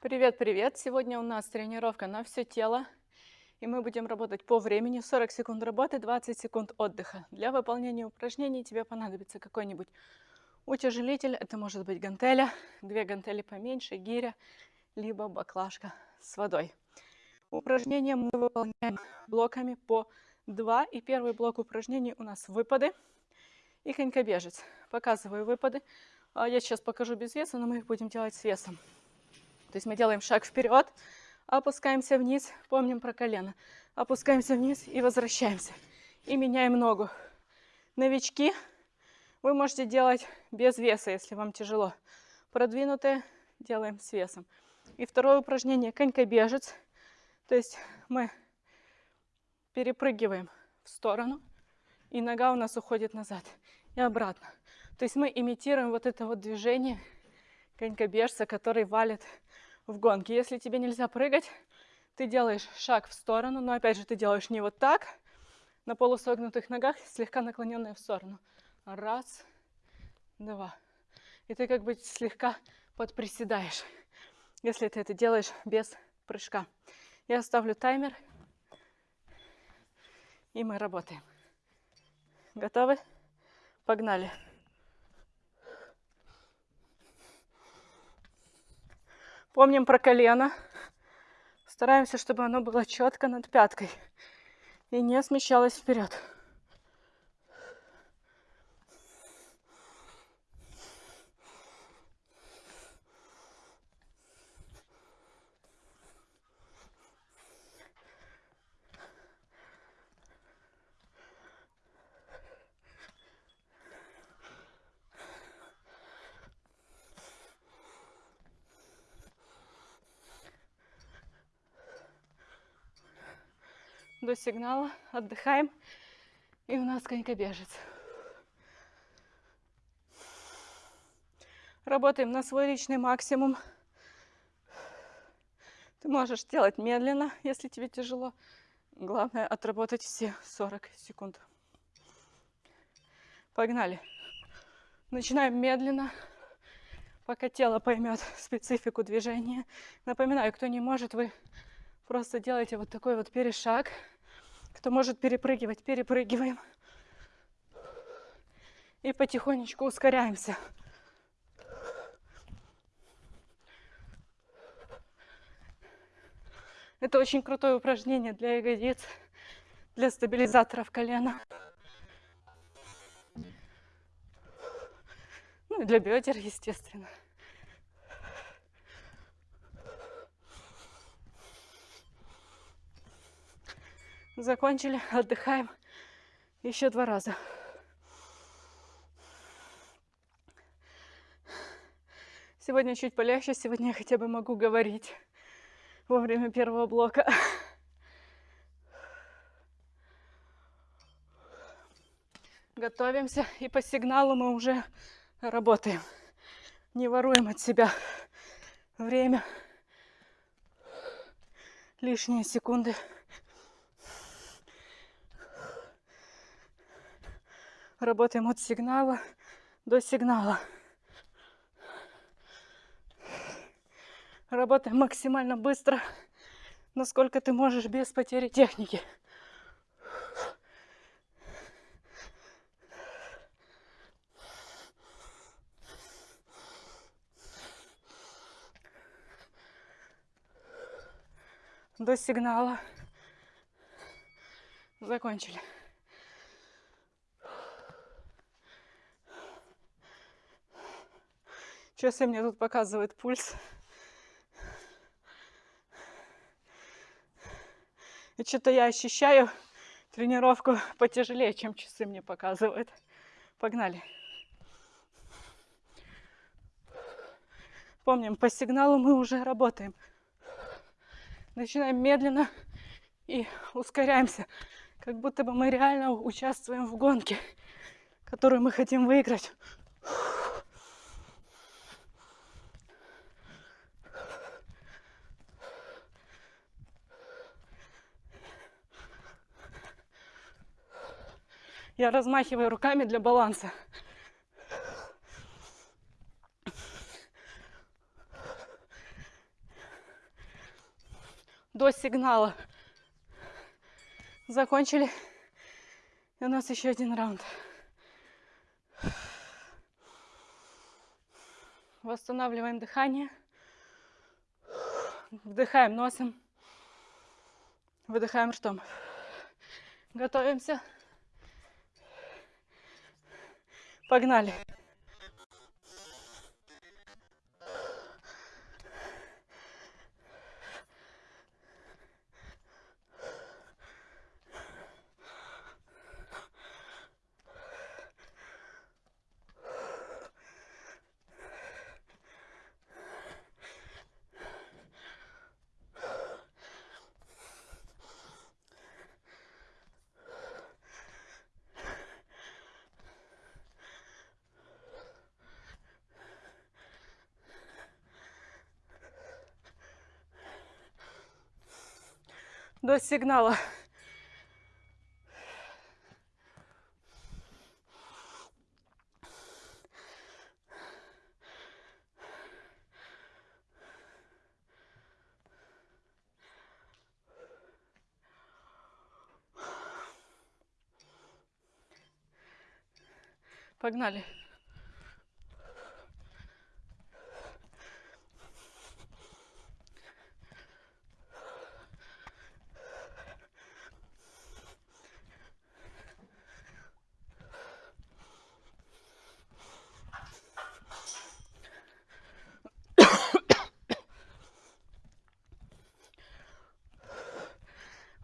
Привет-привет! Сегодня у нас тренировка на все тело. И мы будем работать по времени. 40 секунд работы, 20 секунд отдыха. Для выполнения упражнений тебе понадобится какой-нибудь утяжелитель. Это может быть гантеля, две гантели поменьше, гиря, либо баклажка с водой. Упражнения мы выполняем блоками по 2. И первый блок упражнений у нас выпады и конькобежец. Показываю выпады. А я сейчас покажу без веса, но мы их будем делать с весом. То есть мы делаем шаг вперед, опускаемся вниз, помним про колено, опускаемся вниз и возвращаемся. И меняем ногу. Новички вы можете делать без веса, если вам тяжело. Продвинутые делаем с весом. И второе упражнение конькобежец. То есть мы перепрыгиваем в сторону, и нога у нас уходит назад и обратно. То есть мы имитируем вот это вот движение конькобежца, который валит в гонке. Если тебе нельзя прыгать, ты делаешь шаг в сторону, но опять же ты делаешь не вот так, на полусогнутых ногах, слегка наклоненная в сторону. Раз, два. И ты как бы слегка подприседаешь, если ты это делаешь без прыжка. Я ставлю таймер, и мы работаем. Готовы? Погнали. Помним про колено. Стараемся, чтобы оно было четко над пяткой и не смещалось вперед. До сигнала, отдыхаем. И у нас конькобежец. Работаем на свой личный максимум. Ты можешь делать медленно, если тебе тяжело. Главное отработать все 40 секунд. Погнали. Начинаем медленно, пока тело поймет специфику движения. Напоминаю, кто не может, вы просто делаете вот такой вот перешаг. Кто может перепрыгивать, перепрыгиваем. И потихонечку ускоряемся. Это очень крутое упражнение для ягодиц, для стабилизаторов колена. Ну и для бедер, естественно. Закончили, отдыхаем. Еще два раза. Сегодня чуть полегче, сегодня я хотя бы могу говорить во время первого блока. Готовимся, и по сигналу мы уже работаем. Не воруем от себя время, лишние секунды. Работаем от сигнала до сигнала. Работаем максимально быстро, насколько ты можешь без потери техники. До сигнала. Закончили. Часы мне тут показывает пульс. И что-то я ощущаю тренировку потяжелее, чем часы мне показывают. Погнали. Помним, по сигналу мы уже работаем. Начинаем медленно и ускоряемся, как будто бы мы реально участвуем в гонке, которую мы хотим выиграть. Я размахиваю руками для баланса. до сигнала. Закончили. И у нас еще один раунд. Восстанавливаем дыхание. Вдыхаем носом. Выдыхаем ртом. Готовимся. Погнали. До сигнала. Погнали.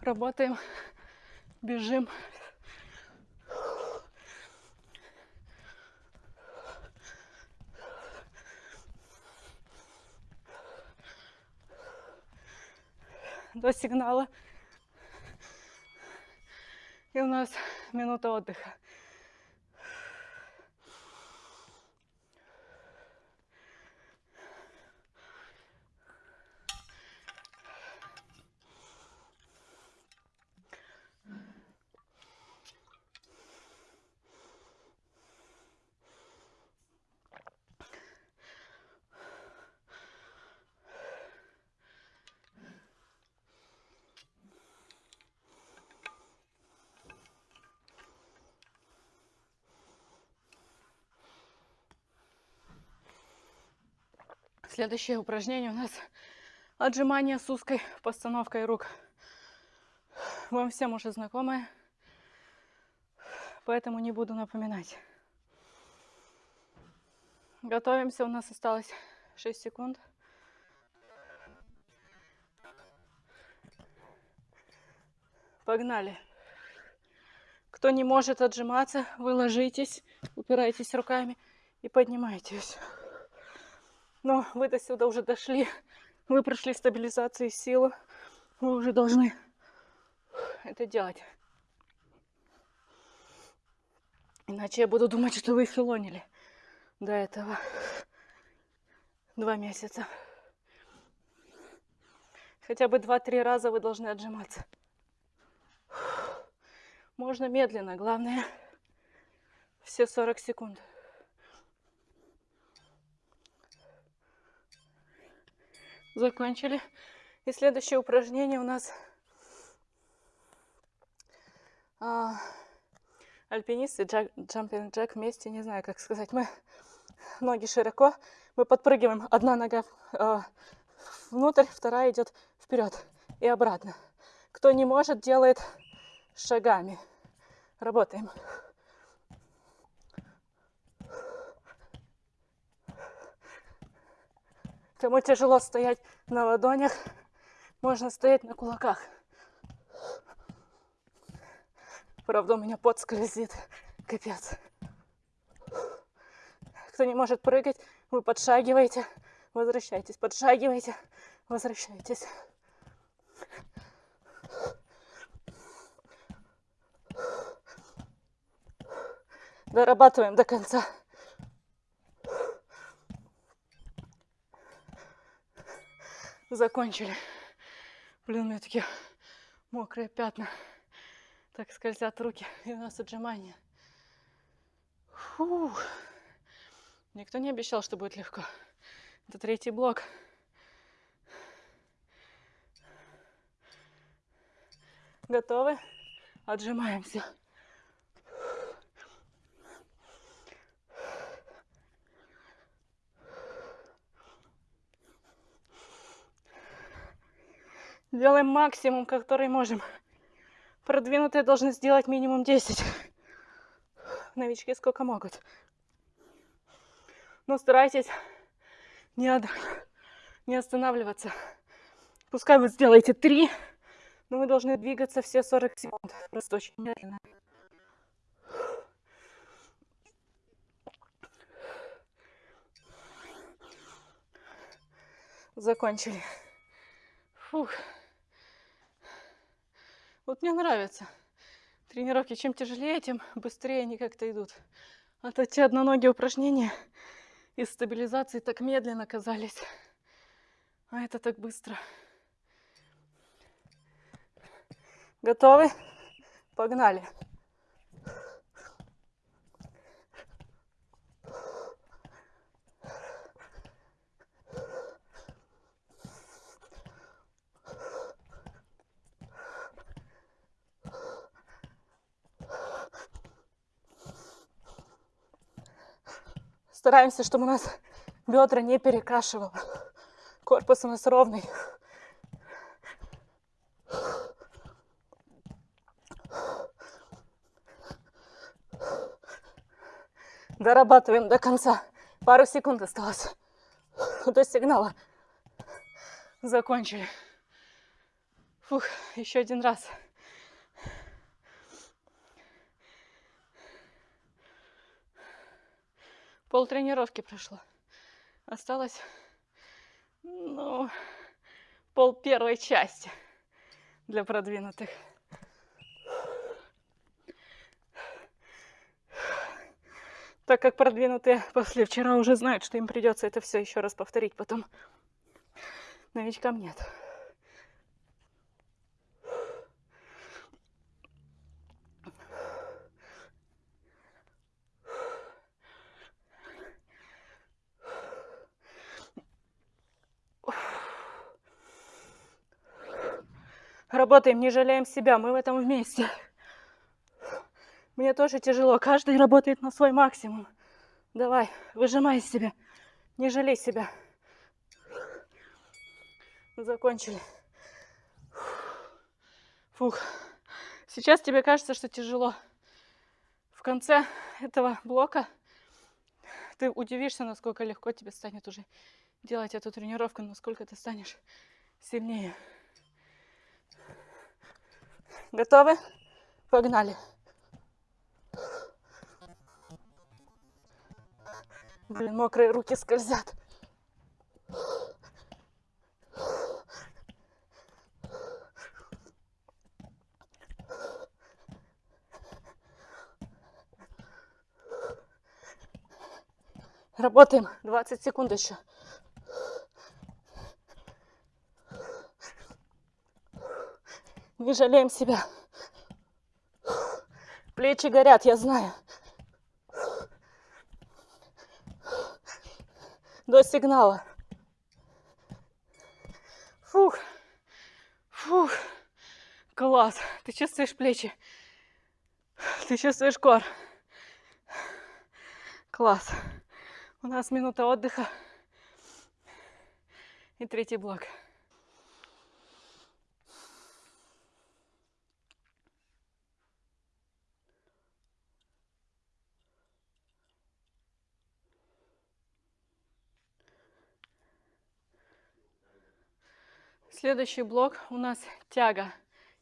Работаем, бежим. До сигнала. И у нас минута отдыха. Следующее упражнение у нас отжимание с узкой постановкой рук. Вам всем уже знакомое, поэтому не буду напоминать. Готовимся, у нас осталось 6 секунд. Погнали. Кто не может отжиматься, вы ложитесь, упирайтесь руками и поднимайтесь. Но вы до сюда уже дошли. Вы прошли стабилизацию силы. Вы уже должны это делать. Иначе я буду думать, что вы филонили до этого два месяца. Хотя бы два-три раза вы должны отжиматься. Можно медленно, главное все 40 секунд. Закончили. И следующее упражнение у нас а, альпинисты, джак, джампинг джек вместе, не знаю, как сказать. Мы ноги широко, мы подпрыгиваем. Одна нога а, внутрь, вторая идет вперед и обратно. Кто не может, делает шагами. Работаем. Кому тяжело стоять на ладонях, можно стоять на кулаках. Правда, у меня пот скользит. Капец. Кто не может прыгать, вы подшагиваете, возвращайтесь, подшагиваете, возвращайтесь. Дорабатываем до конца. Закончили. Блин, у меня такие мокрые пятна. Так скользят руки. И у нас отжимания. Фу. Никто не обещал, что будет легко. Это третий блок. Готовы? Отжимаемся. Делаем максимум, который можем. Продвинутые должны сделать минимум 10. Новички сколько могут. Но старайтесь не, не останавливаться. Пускай вы сделаете 3, но вы должны двигаться все 40 секунд. Просто очень медленно. Закончили. Фух. Вот мне нравится. Тренировки чем тяжелее, тем быстрее они как-то идут. А то те одноногие упражнения из стабилизации так медленно казались. А это так быстро. Готовы? Погнали. Стараемся, чтобы у нас бедра не перекашивало. Корпус у нас ровный. Дорабатываем до конца. Пару секунд осталось до сигнала. Закончили. Фух, еще один раз. Пол тренировки прошло. Осталось, ну, пол первой части для продвинутых. Так как продвинутые после вчера уже знают, что им придется это все еще раз повторить потом. Новичкам нет. Работаем, не жалеем себя, мы в этом вместе. Мне тоже тяжело, каждый работает на свой максимум. Давай, выжимай себя, не жалей себя. Закончили. Фух. Сейчас тебе кажется, что тяжело. В конце этого блока ты удивишься, насколько легко тебе станет уже делать эту тренировку, насколько ты станешь сильнее. Готовы? Погнали. Блин, мокрые руки скользят. Работаем. 20 секунд еще. Не жалеем себя. Плечи горят, я знаю. До сигнала. Фух. Фух. Класс. Ты чувствуешь плечи? Ты чувствуешь кор? Класс. У нас минута отдыха. И третий блок. Следующий блок у нас тяга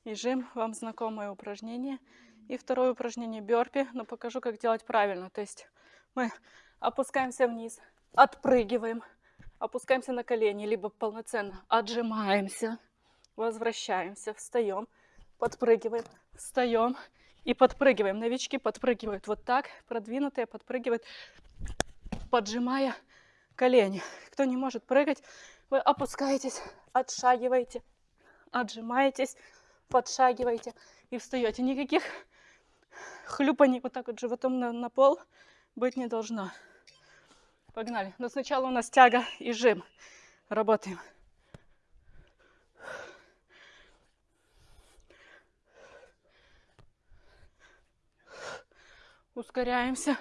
и жим. Вам знакомое упражнение. И второе упражнение бёрпи, но покажу, как делать правильно. То есть мы опускаемся вниз, отпрыгиваем, опускаемся на колени, либо полноценно отжимаемся, возвращаемся, встаем, подпрыгиваем, встаем и подпрыгиваем. Новички подпрыгивают вот так, продвинутые подпрыгивают, поджимая колени. Кто не может прыгать, вы опускаетесь, отшагиваете, отжимаетесь, подшагиваете и встаете. Никаких хлюпаний вот так вот животом на, на пол быть не должно. Погнали. Но сначала у нас тяга и жим. Работаем. Ускоряемся.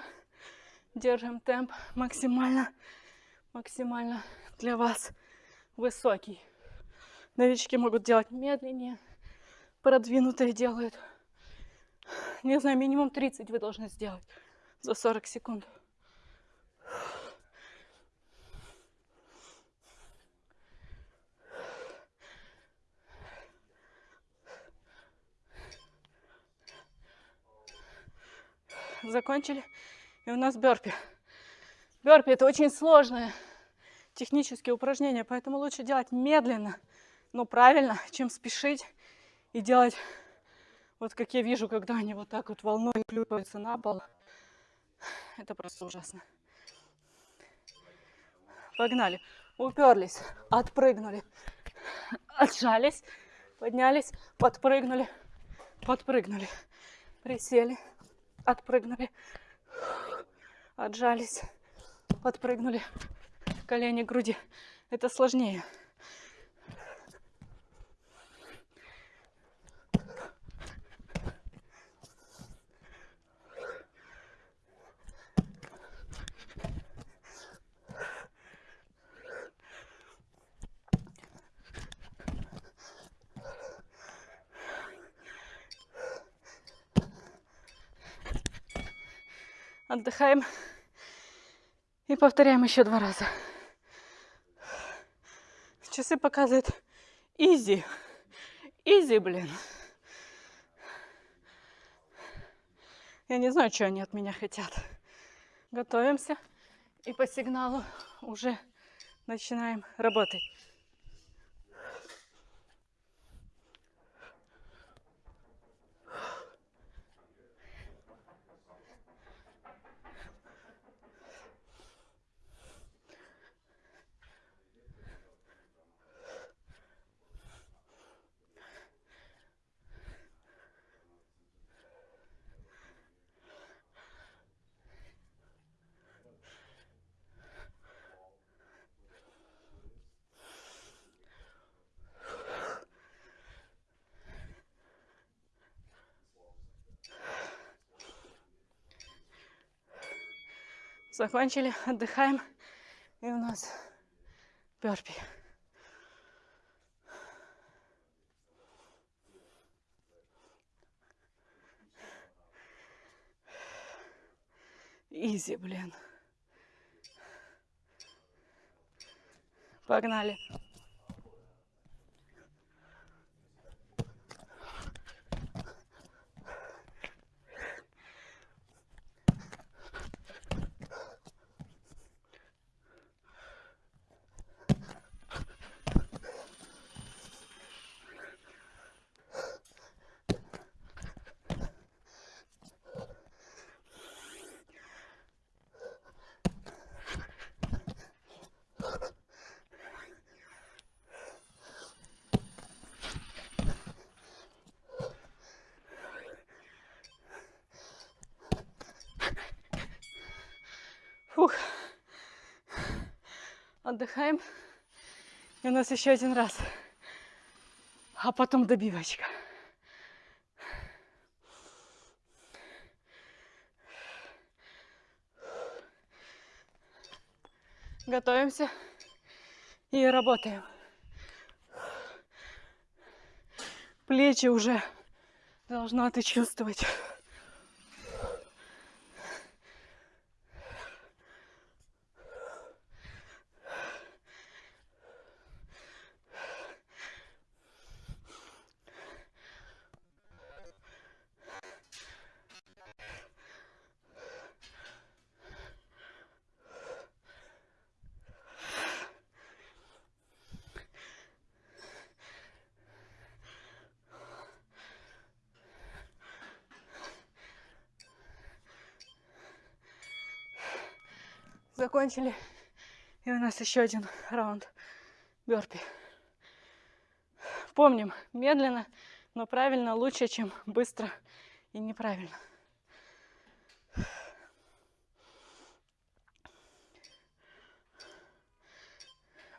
Держим темп максимально, максимально для вас высокий. Новички могут делать медленнее, продвинутые делают. Не знаю, минимум 30 вы должны сделать за 40 секунд. Закончили. И у нас бёрпи. Бёрпи это очень сложное технические упражнения, поэтому лучше делать медленно, но правильно, чем спешить и делать вот как я вижу, когда они вот так вот волной плюются на пол. Это просто ужасно. Погнали. Уперлись, отпрыгнули, отжались, поднялись, подпрыгнули, подпрыгнули, присели, отпрыгнули, отжались, подпрыгнули, колени к груди. Это сложнее. Отдыхаем. И повторяем еще два раза. Часы показывают изи. Изи, блин. Я не знаю, что они от меня хотят. Готовимся. И по сигналу уже начинаем работать. Закончили, отдыхаем. И у нас перпи. Изи, блин. Погнали. Фух. Отдыхаем. И у нас еще один раз. А потом добивочка. Готовимся и работаем. Плечи уже должна ты чувствовать. Закончили. И у нас еще один раунд бёрпи. Помним, медленно, но правильно лучше, чем быстро и неправильно.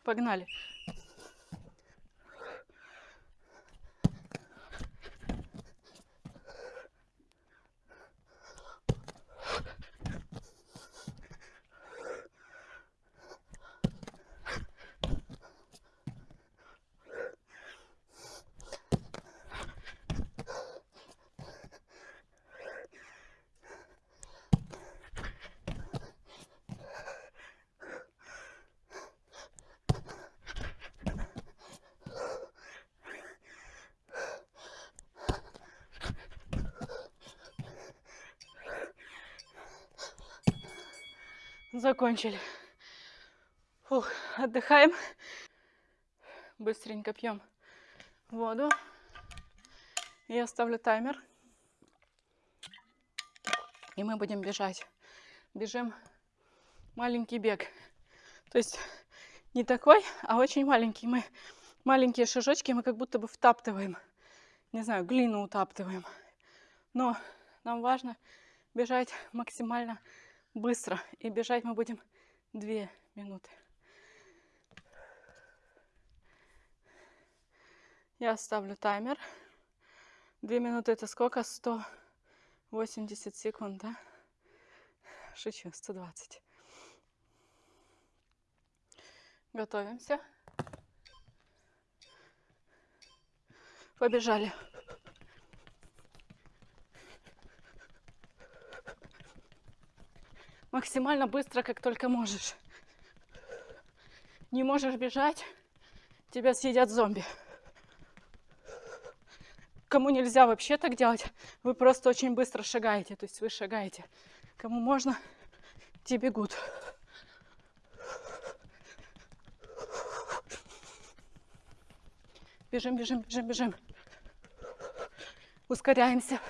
Погнали. Закончили. Фух, отдыхаем. Быстренько пьем воду. Я ставлю таймер. И мы будем бежать. Бежим маленький бег. То есть не такой, а очень маленький. Мы маленькие шажочки мы как будто бы втаптываем. Не знаю, глину утаптываем. Но нам важно бежать максимально быстро. И бежать мы будем две минуты. Я ставлю таймер. Две минуты это сколько? 180 секунд, да? Шучу, 120. Готовимся. Побежали. Максимально быстро, как только можешь. Не можешь бежать, тебя съедят зомби. Кому нельзя вообще так делать, вы просто очень быстро шагаете. То есть вы шагаете. Кому можно, те бегут. Бежим, бежим, бежим, бежим. Ускоряемся.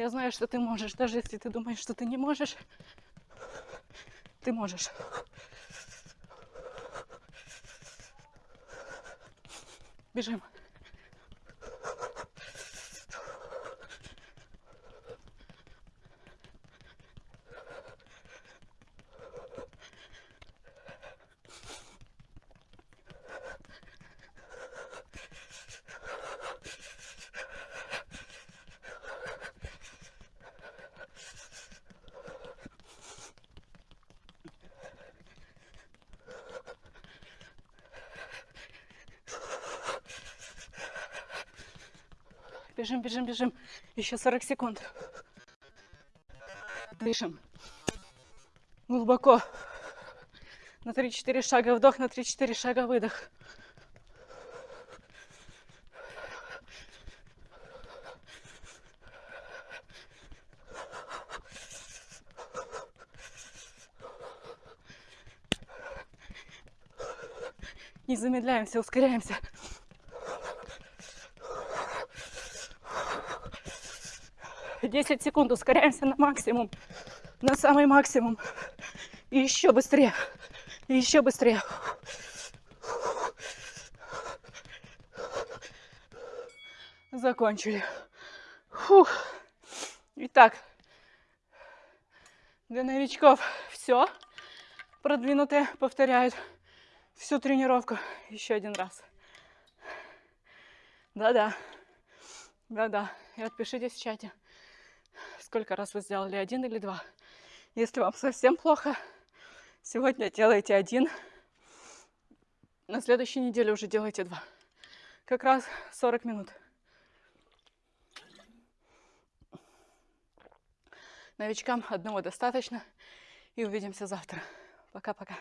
Я знаю, что ты можешь, даже если ты думаешь, что ты не можешь. Ты можешь. Бежим. Бежим, бежим, бежим. Еще 40 секунд. Дышим. Глубоко. На 3-4 шага вдох, на 3-4 шага выдох. Не замедляемся, ускоряемся. 10 секунд, ускоряемся на максимум, на самый максимум. И еще быстрее, и еще быстрее. Закончили. Фух. Итак, для новичков все. Продвинутые повторяют всю тренировку еще один раз. Да-да. Да-да. И отпишитесь в чате сколько раз вы сделали один или два. Если вам совсем плохо, сегодня делайте один, на следующей неделе уже делайте два. Как раз 40 минут. Новичкам одного достаточно. И увидимся завтра. Пока-пока.